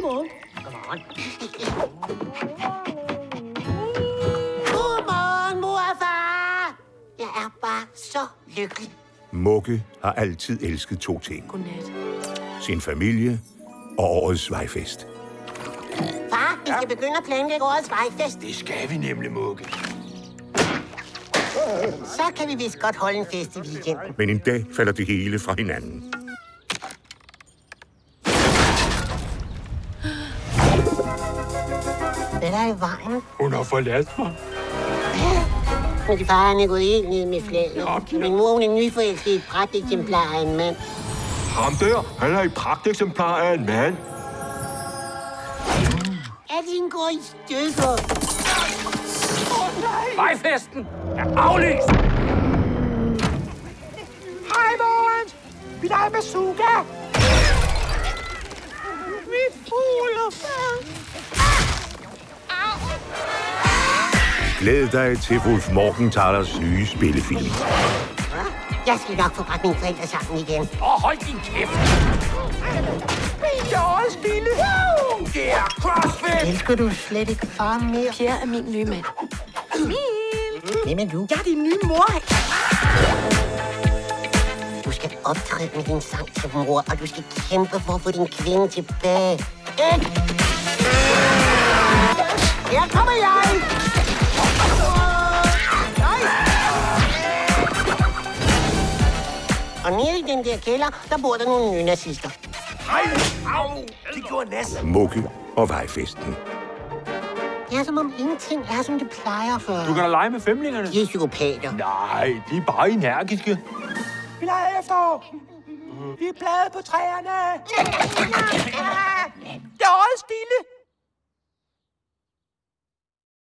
Godmorgen. Godmorgen. Godmorgen, mor og far. Jeg er bare så lykkelig. Mugge har altid elsket to ting. Godnat. Sin familie og årets vejfest. Far, vi skal begynde at planlægge årets vejfest. Det skal vi nemlig, Mugge. Så kan vi vist godt holde en fest i weekenden. Men en dag falder det hele fra hinanden. Hvad er der i vejen? Hun har forladt mig. Min far han er gået helt ned med flaget. Ja. Min mor hun er nyforelsket i et pragt eksemplar af en mand. Ham der, han er et pragteksemplar af en mand. Alting går i stykker. Vejfesten er aflyst! Hej, Morens. Mit navn er Suga. Glæd dig til Wolf Morgenthalers nye spillefilm. Jeg skal nok få bragt mine forældre sammen igen. Og hold din kæft! Min årets lille. Det er CrossFit! Elsker du slet ikke far mere? Pierre er min nye mand. Hvem er du? Jeg er din nye mor. Du skal optræde med din sang til mor, og du skal kæmpe for at få din kvinde tilbage. Ikke? Her kommer jeg! Og nede i den der kælder, der bor der nogle nynazister. Ej, au! Det gjorde Nas. Mugge og vejfesten. Det er som om ingenting er, som det plejer før. Du kan da lege med femlingerne. De er psykopater. Nej, de er bare energiske. Vi leger efterår. Vi er blade på træerne.